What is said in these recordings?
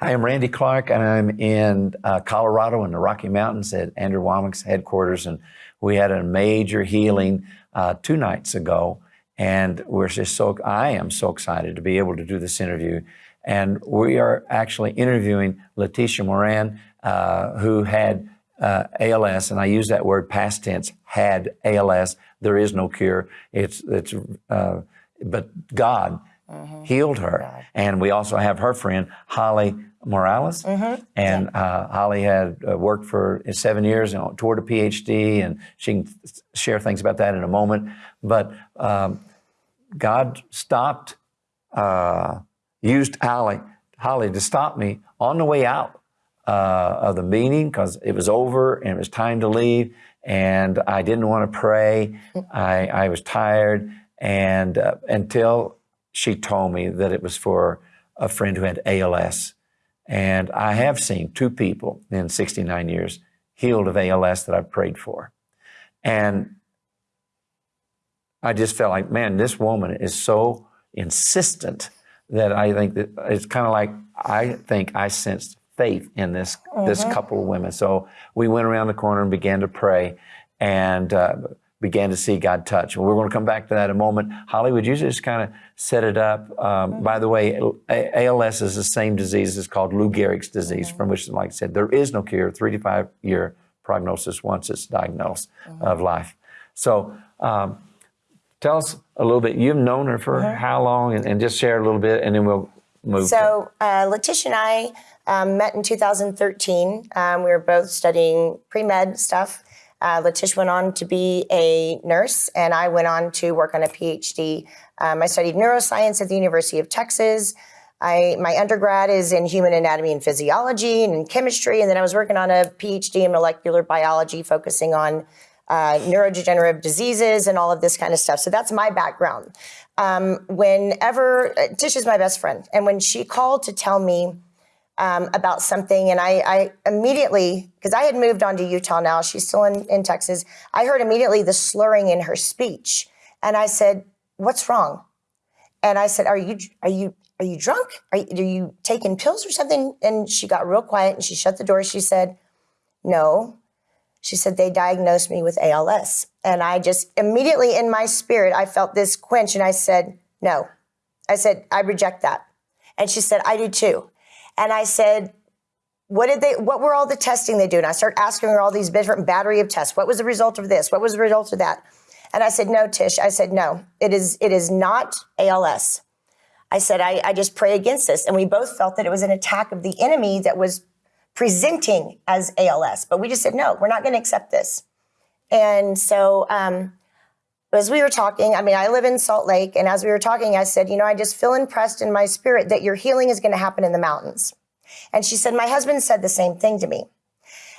Hi, I'm Randy Clark, and I'm in uh, Colorado in the Rocky Mountains at Andrew Wommack's headquarters. And we had a major healing uh, two nights ago. And we're just so, I am so excited to be able to do this interview. And we are actually interviewing Letitia Moran, uh, who had uh, ALS, and I use that word past tense, had ALS. There is no cure. It's, it's, uh, but God mm-hmm. healed her. And we also have her friend, Holly Morales. Mm-hmm. And uh, Holly had uh, worked for seven years and toward a PhD, and she can share things about that in a moment. But um, God stopped, uh, used Holly, Holly to stop me on the way out uh, of the meeting because it was over and it was time to leave. And I didn't want to pray. I, I was tired. And uh, until she told me that it was for a friend who had ALS. And I have seen two people in 69 years healed of ALS that I've prayed for. And I just felt like, man, this woman is so insistent that I think that it's kind of like I think I sensed faith in this mm-hmm. this couple of women. So we went around the corner and began to pray, and uh, began to see God touch. And we're going to come back to that in a moment. Holly, would you just kind of set it up? Um, mm-hmm. By the way, ALS is the same disease. It's called Lou Gehrig's disease, mm-hmm. from which, like I said, there is no cure. Three to five year prognosis once it's diagnosed mm-hmm. of life. So. Um, tell us a little bit. You've known her for mm-hmm. how long, and, and, just share a little bit, and then we'll move. So, uh, Letitia and I um, met in 2013. Um, we were both studying pre med stuff, uh, went on to be a nurse, and I went on to work on a PhD. Um, I studied neuroscience at the University of Texas. I, my undergrad is in human anatomy and physiology and chemistry, and then I was working on a PhD in molecular biology, focusing on uh, neurodegenerative diseases and all of this kind of stuff. So that's my background. Um, whenever uh, Tish is my best friend, and when she called to tell me um, about something. And I, I immediately, because I had moved on to Utah now, she's still in, in Texas. I heard immediately the slurring in her speech. And I said, What's wrong? And I said, Are you, are you, are you drunk? Are you, are you taking pills or something? And she got real quiet and she shut the door. She said, No. She said, They diagnosed me with ALS. And I just immediately in my spirit, I felt this quench and I said, No. I said, I reject that. And she said, I do too. And I said, what did they, what were all the testing they do? And I started asking her all these different battery of tests. What was the result of this? What was the result of that? And I said, no, Tish. I said, no, it is, it is not ALS. I said, I, I just pray against this. And we both felt that it was an attack of the enemy that was presenting as ALS. But we just said, no, we're not going to accept this. And so, um, as we were talking, I mean, I live in Salt Lake, and as we were talking, I said, you know, I just feel impressed in my spirit that your healing is going to happen in the mountains. And she said, my husband said the same thing to me.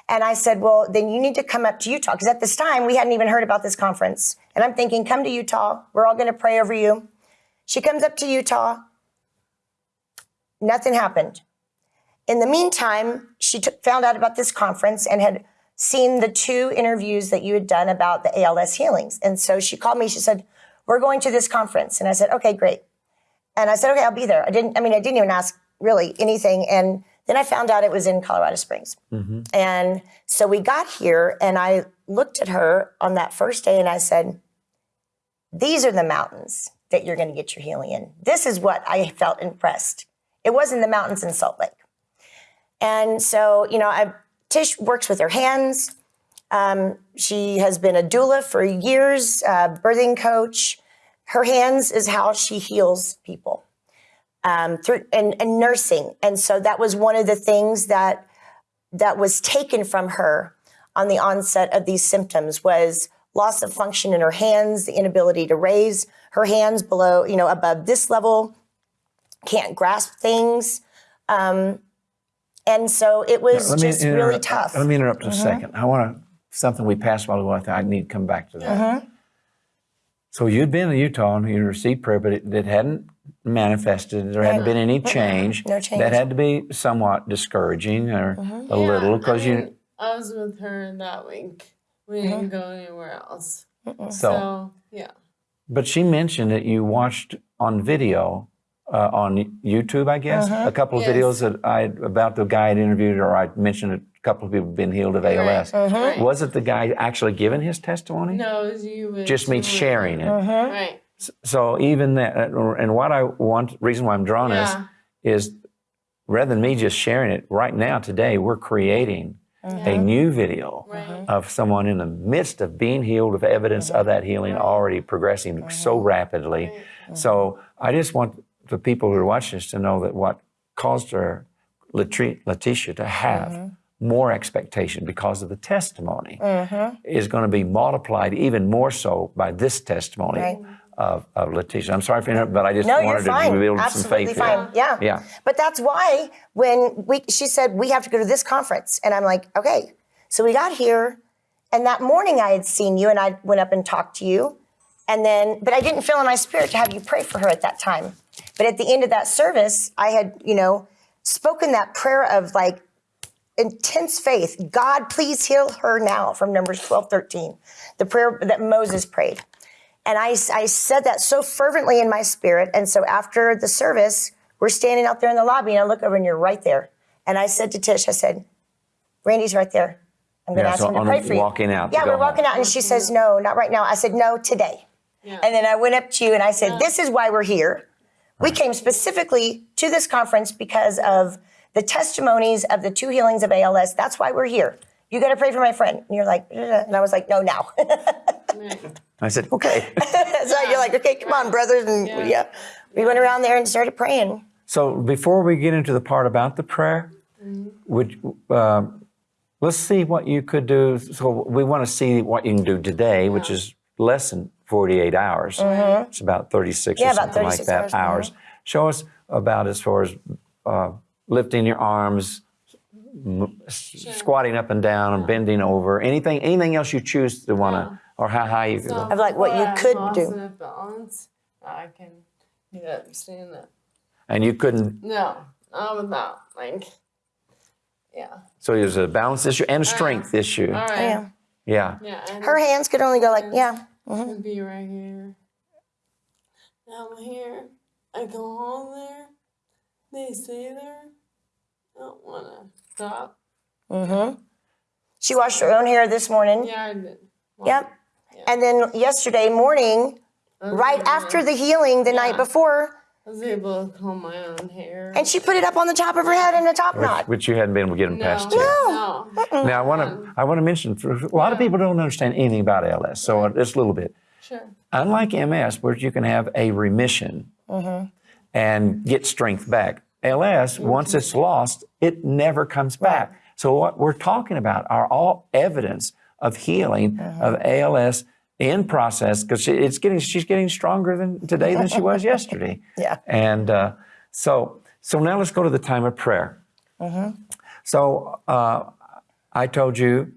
And I said, well, then you need to come up to Utah. Because at this time, we hadn't even heard about this conference. And I'm thinking, come to Utah. We're all going to pray over you. She comes up to Utah. Nothing happened. In the meantime, she found out about this conference and had seen the two interviews that you had done about the ALS healings. And so she called me. She said, we're going to this conference. And I said, okay, great. And I said, okay, I'll be there. I didn't, I mean, I didn't even ask really anything. And then I found out it was in Colorado Springs. Mm-hmm. And so we got here and I looked at her on that first day and I said, these are the mountains that you're going to get your healing in. This is what I felt impressed. It wasn't the mountains in Salt Lake. And so, you know, I Tish works with her hands. Um, she has been a doula for years, uh, birthing coach. Her hands is how she heals people um, through and, and nursing. And so that was one of the things that that was taken from her on the onset of these symptoms was loss of function in her hands, the inability to raise her hands below, you know, above this level, can't grasp things. Um, and so it was yeah, just really tough. Let me interrupt mm-hmm. a second. I want to, something we passed while ago, I I need to come back to that. Mm-hmm. So you'd been in Utah and you received prayer, but it, it hadn't manifested. There hadn't been any change. No change. That had to be somewhat discouraging or mm-hmm. a yeah, little because I mean, you. I was with her in that week. We didn't mm-hmm. go anywhere else. So, so, yeah. But she mentioned that you watched on video uh, on YouTube, I guess, Uh-huh. a couple of Yes. videos that I about the guy I'd interviewed, or I mentioned a couple of people been healed of ALS. Uh-huh. Was it the guy actually giving his testimony? No, it was you. with Just me sharing it. Uh-huh. Right. So even that, uh, and what I want, reason why I'm drawing Yeah. this is rather than me just sharing it right now, today, we're creating a new video Right. of someone in the midst of being healed, of evidence of that healing already progressing so rapidly. So I just want the people who are watching this to know that what caused her, Letitia, to have mm-hmm. more expectation because of the testimony mm-hmm. is going to be multiplied even more so by this testimony Right. of, of Letitia. I'm sorry for interrupting, but I just No, wanted to build some faith fine. here. Yeah. Yeah. But that's why when we, she said we have to go to this conference, and I'm like, okay. So we got here, and that morning I had seen you, and I went up and talked to you, and then, but I didn't feel in my spirit to have you pray for her at that time. But at the end of that service, I had, you know, spoken that prayer of like intense faith. God, please heal her now from Numbers 12, 13, the prayer that Moses prayed. And I, I said that so fervently in my spirit. And so after the service, we're standing out there in the lobby, and I look over, and you're right there. And I said to Tish, I said, Randy's right there. I'm going to Yeah, ask so him to pray for you. walking out Yeah, we're walking home. out, and she says, No, not right now. I said, No, today. Yeah. And then I went up to you and I said, This is why we're here. We came specifically to this conference because of the testimonies of the two healings of ALS. That's why we're here. You got to pray for my friend. And you're like, and I was like, No, now. I said, okay. so you're like, Okay, come on, brothers. And yeah. Yeah. we went around there and started praying. So before we get into the part about the prayer, would uh, let's see what you could do. So we want to see what you can do today, which is less than 48 hours. Mm-hmm. It's about 36 Yeah, or about something like that hours, mm-hmm. hours. Show us about as far as uh, lifting your arms, m- s- squatting up and down, and bending over. Anything, anything else you choose to want to, or how high you go. Of like what you could lost do. enough balance, I can get up, stand up. And you couldn't. No, not without like, yeah. So there's a balance issue and a uh-huh. strength issue. All right. Yeah. Yeah. Yeah. Her hands could only go like, yeah. I'd be right here. Now I'm here. I go home there. They stay there. I don't wanna stop. Mm-hmm. She washed her own hair this morning. Yeah, I did. Yep. And then yesterday morning, right after the healing the night before, I was able to comb my own hair. and she put it up on the top of her head in a top knot. Which you hadn't been able to get them no, past yet. no. Mm. Now I want to I want to mention for, a lot of people don't understand anything about ALS, so just a little bit. Sure. Unlike MS, where you can have a remission Mm-hmm. and get strength back, ALS once it's lost, it never comes back. So what we're talking about are all evidence of healing of ALS in process because it's getting she's getting stronger than today than she was yesterday. Yeah. And uh, so so now let's go to the time of prayer. So uh, I told you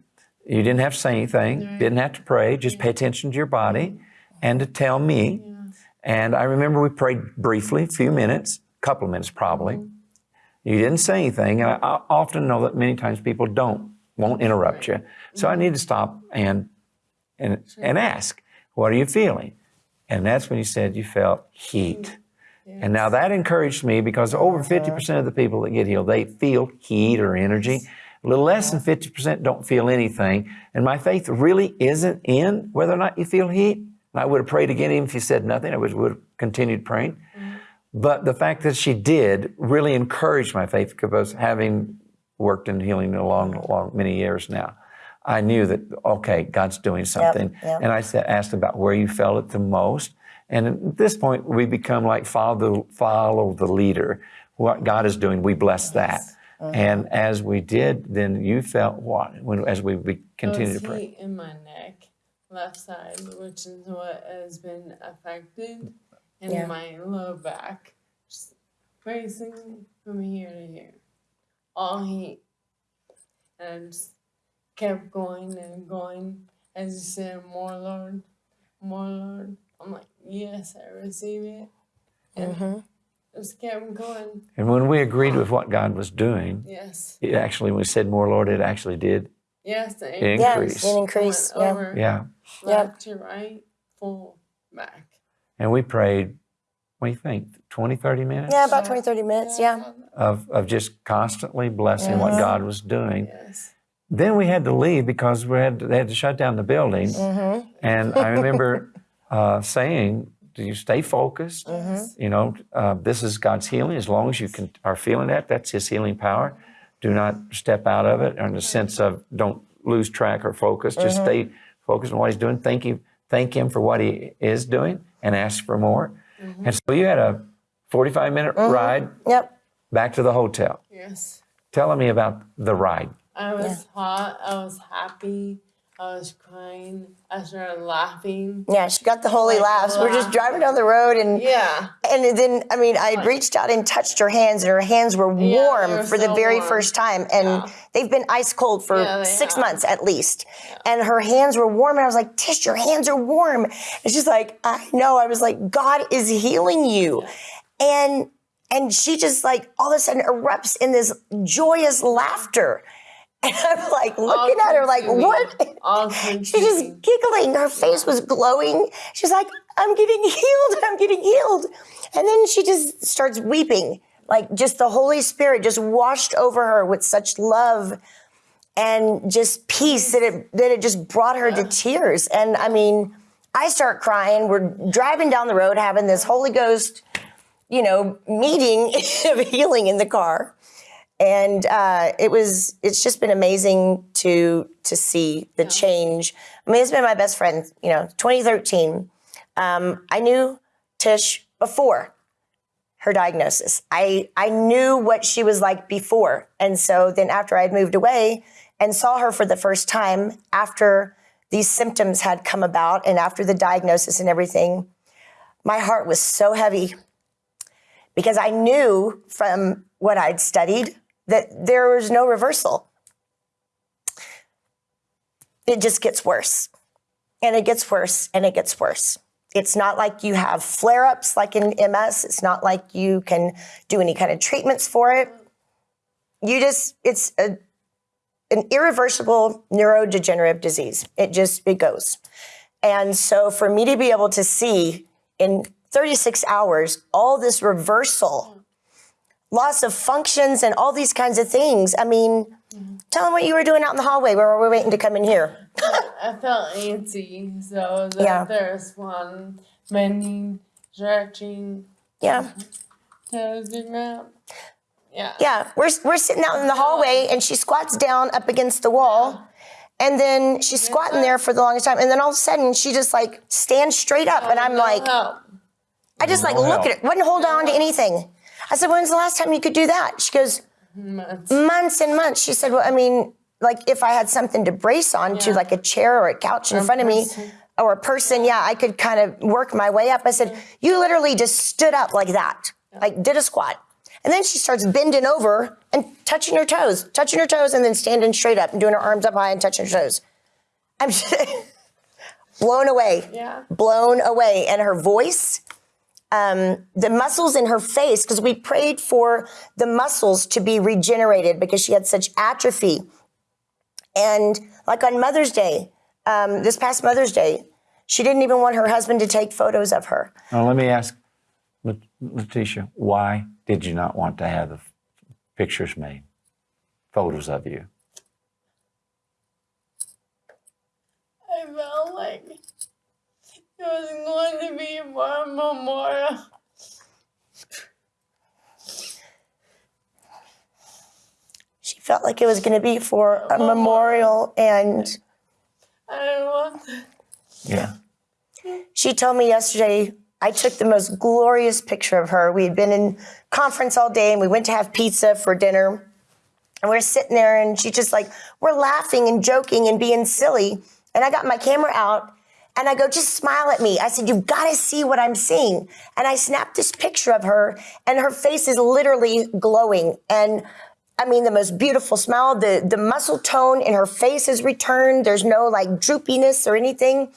you didn't have to say anything, didn't have to pray, just pay attention to your body and to tell me. And I remember we prayed briefly, a few minutes, a couple of minutes probably. You didn't say anything. And I, I often know that many times people don't, won't interrupt you. So I need to stop and, and, and ask, what are you feeling? And that's when you said you felt heat. And now that encouraged me because over 50% of the people that get healed, they feel heat or energy. A little less than 50% don't feel anything. And my faith really isn't in whether or not you feel heat. And I would have prayed again, even if you said nothing, I would, would have continued praying. But the fact that she did really encouraged my faith because having worked in healing a long, long, many years now, I knew that, okay, God's doing something. yep. And I said, asked about where you felt it the most. And at this point, we become like follow the, follow the leader. What God is doing, we bless that. Mm-hmm. And as we did, then you felt what? When, as we, we continued to pray. heat in my neck, left side, which is what has been affected, and Yeah. my low back, just racing from here to here, all heat, and I just kept going and going. As you said, more Lord, more Lord. I'm like, yes, I receive it, and mm-hmm. just kept going. And when we agreed with what God was doing, Yes, it actually, when we said more, Lord, it actually did yes, the increase. Yes, an increase. went Yeah. over Yeah. left to right, full back. And we prayed what do you think, 20, 30 minutes Yeah, about 20, 30 minutes. Yeah. of, of just constantly blessing what mm-hmm. God was doing. Yes. Then we had to leave because we had they had to shut down the building. Mm-hmm. And I remember uh, saying, "Do you stay focused? Mm-hmm. You know, uh, this is God's healing. As long as you can are feeling that, that's His healing power. Do not step out of it, in the sense of don't lose track or focus. Just mm-hmm. stay focused on what He's doing. Thank you, thank Him for what He is doing, and ask for more. And so you had a forty-five minute ride Yep. back to the hotel. Yes. Telling me about the ride. I was hot. I was happy. I was crying. I started laughing. Yeah, she got the holy Like, laughs. We're just driving down the road and Yeah. and then I mean I reached out and touched her hands and her hands were Yeah, warm were for the very warm. first time and Yeah. they've been ice cold for Yeah, six have. months at least. And her hands were warm and I was like, Tish, your hands are warm. And she's like, I know. I was like, God is healing you. And and she just like all of a sudden erupts in this joyous laughter. And I'm like looking at her like, what? All She's just giggling. Her face was glowing. She's like, I'm getting healed. I'm getting healed. And then she just starts weeping. Like just the Holy Spirit just washed over her with such love and just peace that it that it just brought her to tears. And I mean, I start crying. We're driving down the road having this Holy Ghost, you know, meeting of healing in the car and uh, it was it's just been amazing to to see the change. I mean it's been my best friend you know 2013 um, i knew tish before her diagnosis. I i knew what she was like before. And so then after i'd moved away and saw her for the first time after these symptoms had come about and after the diagnosis and everything my heart was so heavy because I knew from what I'd studied that there was no reversal. It just gets worse. And it gets worse and it gets worse. It's not like you have flare ups like in MS. It's not like you can do any kind of treatments for it. You just, it's a, an irreversible neurodegenerative disease. It just, it goes. And so for me to be able to see in 36 hours all this reversal, loss of functions, and all these kinds of things, I mean, tell them what you were doing out in the hallway where we're waiting to come in here. I felt antsy, so the Yeah. there's one bending, stretching, Yeah. toes the ground. Yeah. Yeah. We're, we're sitting out in the hallway and she squats down up against the wall. And then she's squatting there for the longest time. And then all of a sudden she just like stands straight up. And I'm No like, help. I just like No look at it. Wouldn't hold on to anything. I said, when's the last time you could do that? She goes, Months. months and months. She said, well, I mean, like if I had something to brace on to like a chair or a couch in front of me or a person, yeah, I could kind of work my way up. I said, you literally just stood up like that, like did a squat. And then she starts bending over and touching her toes, touching her toes and then standing straight up and doing her arms up high and touching her toes. I'm blown away Yeah. blown away. And her voice, um, the muscles in her face, because we prayed for the muscles to be regenerated because she had such atrophy. And like on Mother's Day, um, this past Mother's Day, she didn't even want her husband to take photos of her. Now, let me ask Letitia, why did you not want to have the pictures made, photos of you? I felt like it was going to be for a memorial. She felt like it was going to be for a memorial. And I didn't want to. Yeah. she told me yesterday, I took the most glorious picture of her. We had been in conference all day and we went to have pizza for dinner. And we're sitting there and she just like, we're laughing and joking and being silly. And I got my camera out and I go, just smile at me. I said, you've got to see what I'm seeing. And I snapped this picture of her and her face is literally glowing. And I mean, the most beautiful smile, the, the muscle tone in her face has returned. There's no like droopiness or anything.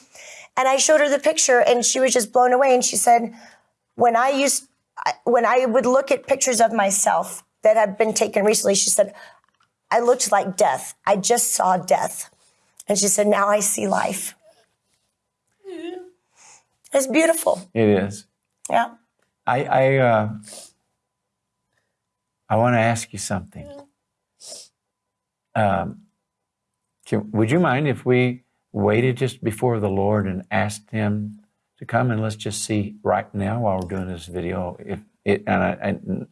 And I showed her the picture and she was just blown away. And she said, when I used, when I would look at pictures of myself that had been taken recently, she said, I looked like death. I just saw death. And she said, now I see life. It's beautiful. It is. Yeah. I I, uh, I want to ask you something. Um, can, would you mind if we waited just before the Lord and asked Him to come and let's just see right now while we're doing this video if it and, I, and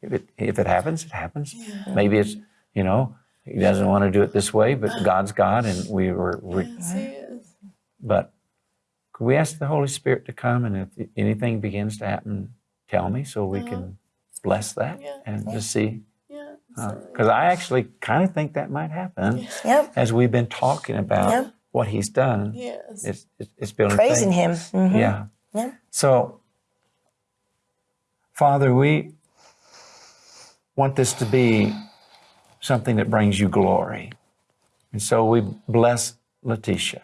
if it if it happens, it happens. Maybe it's you know He doesn't want to do it this way, but God's God, and we were. We, Yes, he is. but we ask the Holy Spirit to come and if anything begins to happen, tell me so we can bless that Yeah. and just see? Yeah. Because I actually kind of think that might happen Yep. as we've been talking about Yeah. what He's done. Yes. It's, it's, it's building Praising faith. him. Mhm. Yeah. Yeah. So, Father, we want this to be something that brings you glory. And so we bless Letitia.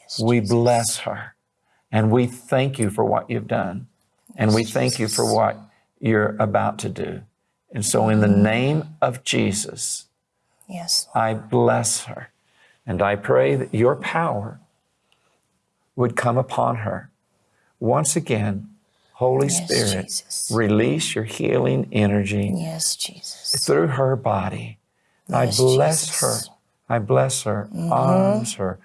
Yes, we bless her. And we thank you for what you've done. And we thank you for what you're about to do. And so, in the mm-hmm. name of Jesus, Yes. I bless her. And I pray that your power would come upon her. Once again, Holy Yes, Spirit, Jesus. release your healing energy Yes, Jesus. through her body. I bless Jesus. her. I bless her mm-hmm. arms, her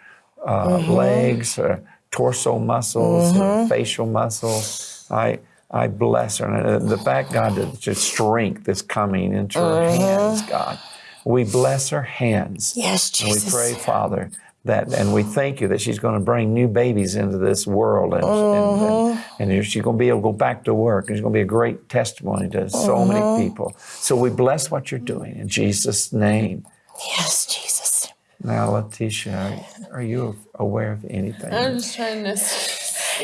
uh, mm-hmm. legs, her torso muscles, her mm-hmm. facial muscles. I I bless her. And uh, the fact, God, that your strength is coming into her mm-hmm. hands, God. We bless her hands. Yes, And we pray, Father, that, and we thank you that she's going to bring new babies into this world, and, and, and, mm-hmm. and she's going to be able to go back to work, and she's going to be a great testimony to so many people. So we bless what you're doing in Jesus' name. Yes, Jesus. Now, Letitia, are, are you aware of anything? I'm just trying to.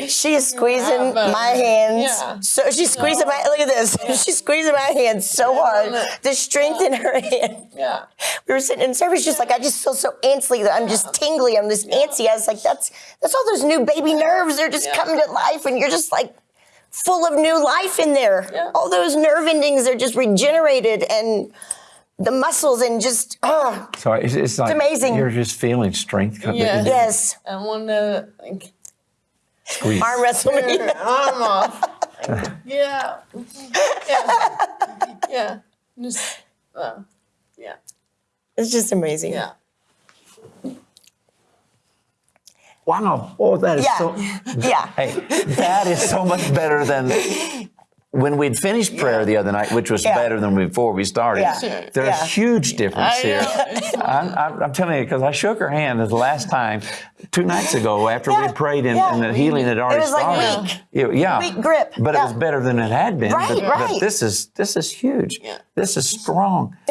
She's squeezing Yeah, my hands. yeah. So she's squeezing my look at this. She's squeezing my hands so hard. Yeah. The strength in her hand. Yeah. We were sitting in service, just like I just feel so antsy that I'm just tingly. I'm just antsy. I was like, that's that's all those new baby nerves. They're just Yeah. coming to life, and you're just like full of new life in there. Yeah. All those nerve endings are just regenerated, and the muscles and just oh So it's, it's like amazing. you're just feeling strength coming. Yes. yes, I want to like Squeeze. arm wrestle me. arm off. Yeah. Yeah. Yeah. Just. Uh, yeah. It's just amazing. Yeah. Wow. Oh, that is Yeah. so. Yeah. Hey, that is so much better than when we'd finished prayer the other night, which was Yeah. better than before we started. Yeah. There's Yeah. huge difference I here. I'm, I'm, I'm telling you, because I shook her hand the last time, two nights ago, after Yeah. we prayed and, Yeah. and the healing had already was like started. weak. Yeah, yeah. Weak grip. But it was better than it had been. Right, but, but right. this is this is huge. Yeah. This is strong.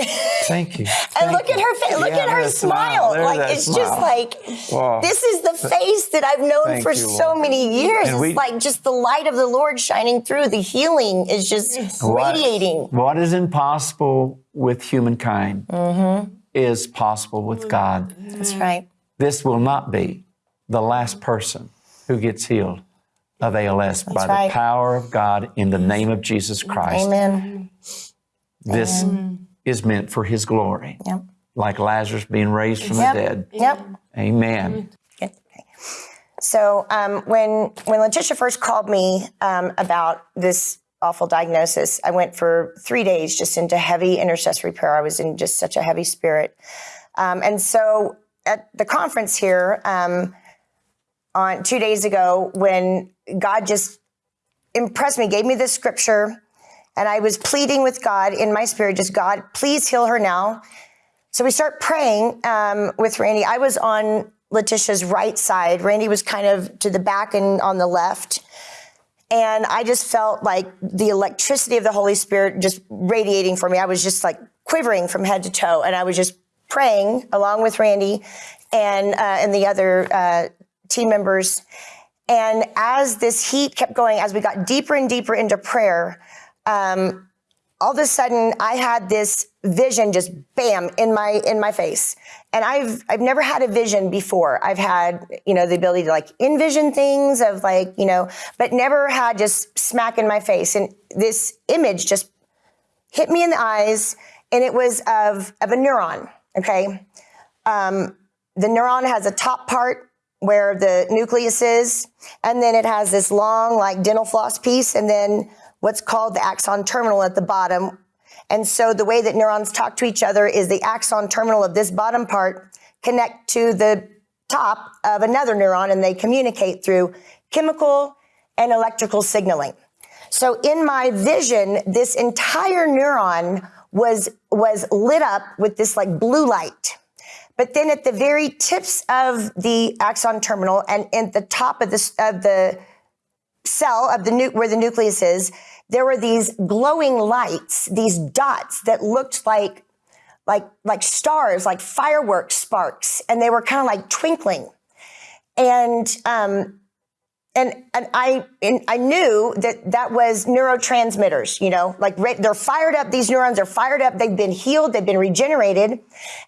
Thank you. And Thank look at her face. Look Yeah, at her there's a smile. Like that it's just like Wow. this is the face that I've known Thank for you, so Lord. many years. And it's we- like just the light of the Lord shining through. The healing is just What- radiating. What is impossible with humankind Mm-hmm. is possible with God. That's right. This will not be the last person who gets healed of ALS by right. the power of God in the name of Jesus Christ. Amen. This is meant for His glory, Yep. like Lazarus being raised from Yep. the dead. Yep. Amen. Okay. So um, when when Letitia first called me um, about this awful diagnosis, I went for three days just into heavy intercessory prayer. I was in just such a heavy spirit, um, and so at the conference here um, on two days ago, when God just impressed me, gave me this scripture, and I was pleading with God in my spirit, just God, please heal her now. So we start praying um, with Randy. I was on Letitia's right side. Randy was kind of to the back and on the left. And I just felt like the electricity of the Holy Spirit just radiating for me. I was just like quivering from head to toe. And I was just praying along with Randy and, uh, and the other uh, team members. And as this heat kept going, as we got deeper and deeper into prayer, um, all of a sudden I had this vision just bam in my in my face. And I've I've never had a vision before. I've had, you know, the ability to like envision things of like, you know, but never had just smack in my face. And this image just hit me in the eyes and it was of of a neuron, okay? Um, the neuron has a top part where the nucleus is, and then it has this long, like dental floss piece, and then what's called the axon terminal at the bottom. And so the way that neurons talk to each other is the axon terminal of this bottom part connect to the top of another neuron and they communicate through chemical and electrical signaling. So in my vision, this entire neuron was, was lit up with this like blue light. But then at the very tips of the axon terminal and at the top of the, of the cell of the where the nucleus is, there were these glowing lights, these dots that looked like like like stars, like fireworks sparks, and they were kind of like twinkling. And um, and and I and I knew that that was neurotransmitters. You know, like re- they're fired up. These neurons are fired up. They've been healed. They've been regenerated.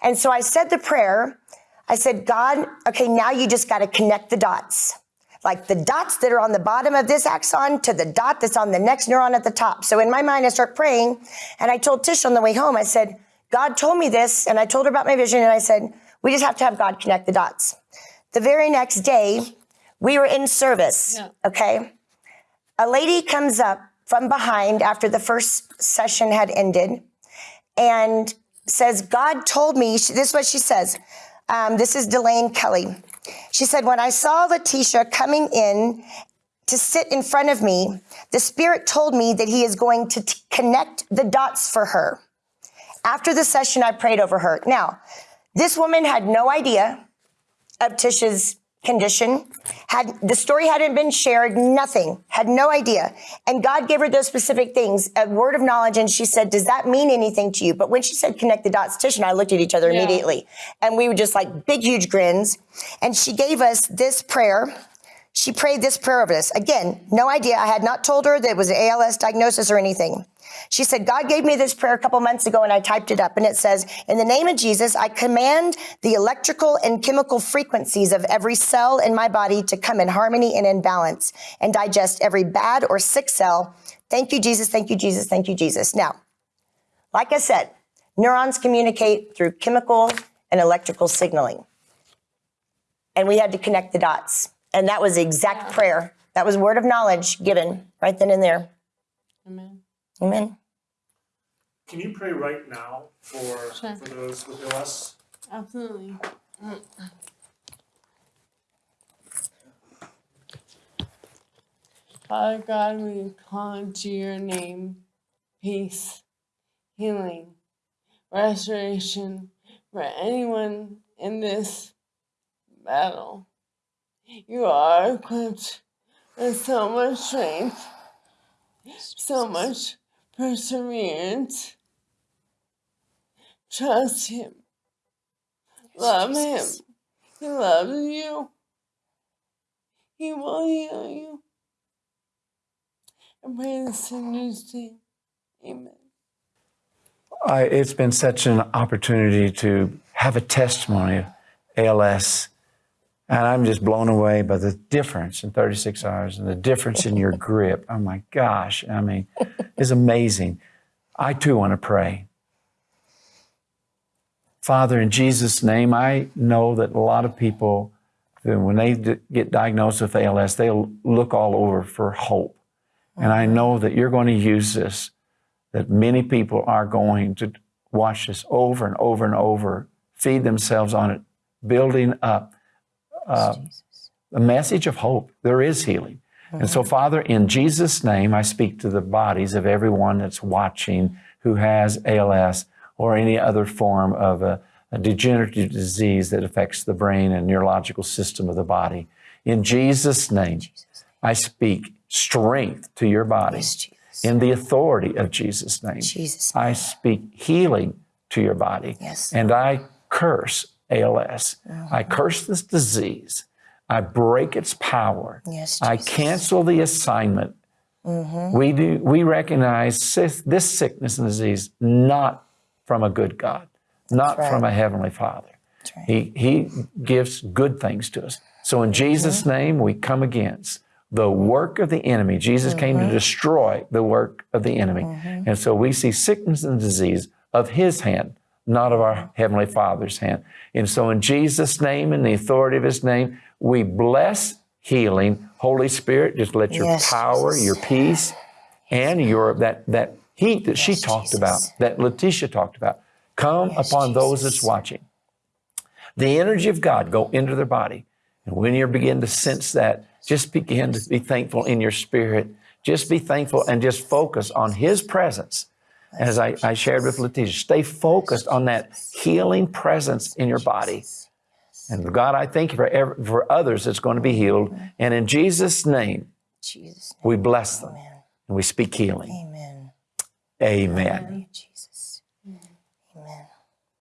And so I said the prayer. I said, God, okay, now you just got to connect the dots. Like the dots that are on the bottom of this axon to the dot that's on the next neuron at the top. So in my mind, I start praying, and I told Tish on the way home, I said, God told me this, and I told her about my vision, and I said, we just have to have God connect the dots. The very next day, we were in service, Yeah. okay? A lady comes up from behind after the first session had ended and says, God told me, this is what she says. Um, this is Delane Kelly. She said, When I saw Letitia coming in to sit in front of me, the Spirit told me that He is going to connect the dots for her. After the session, I prayed over her. Now, this woman had no idea of Tisha's condition. Had the story hadn't been shared, nothing, had no idea. And God gave her those specific things, a word of knowledge, and she said, Does that mean anything to you? But when she said connect the dots, Tish and I looked at each other Yeah. immediately. And we were just like big, huge grins. And she gave us this prayer. She prayed this prayer over us. Again, no idea. I had not told her that it was an ALS diagnosis or anything. She said, God gave me this prayer a couple months ago and I typed it up and it says, in the name of Jesus, I command the electrical and chemical frequencies of every cell in my body to come in harmony and in balance and digest every bad or sick cell. Thank you, Jesus. Thank you, Jesus. Thank you, Jesus. Now, like I said, neurons communicate through chemical and electrical signaling. And we had to connect the dots. And that was the exact prayer. That was word of knowledge given right then and there. Amen. Amen. Can you pray right now for Sure. for those with ALS? Absolutely. Father God, we call to your name peace, healing, restoration for anyone in this battle. You are equipped with so much strength, so much perseverance. Trust Him. Love Him. He loves you. He will heal you. I pray this in His name. Amen. I, it's been such an opportunity to have a testimony of ALS. And I'm just blown away by the difference in 36 hours and the difference in your grip. Oh my gosh. I mean, it's amazing. I too want to pray. Father, in Jesus' name, I know that a lot of people, when they get diagnosed with ALS, they look all over for hope. And I know that you're going to use this that many people are going to watch this over and over and over, feed themselves on it, building up uh, a message of hope. There is healing. And so, Father, in Jesus' name, I speak to the bodies of everyone that's watching who has ALS or any other form of a, a degenerative disease that affects the brain and neurological system of the body. In Jesus' name, I speak strength to your body. Yes. In the authority of Jesus' name, Jesus. I speak healing to your body. Yes. And I curse ALS. I curse this disease. I break its power. Yes, I cancel the assignment. We do. We recognize this sickness and disease not from a good God, not right. from a heavenly Father. right. He He gives good things to us. So in Jesus' name, we come against the work of the enemy. Jesus came to destroy the work of the enemy, and so we see sickness and disease of His hand, not of our heavenly Father's hand. And so in Jesus' name, and the authority of His name, we bless healing. Holy Spirit, just let your Yes, power, Jesus. your peace, and your that, that heat that she talked Jesus. about, that Letitia talked about, come Yes, upon those that's watching. The energy of God go into their body. And when you begin to sense that, just begin to be thankful in your spirit. Just be thankful and just focus on His presence. As I, I shared with Letitia, stay focused on that healing presence in your body. And God, I thank you for, ev- for others that's going to be healed. And in Jesus' name, Jesus. we bless them Amen. and we speak healing. Amen. Amen. Jesus.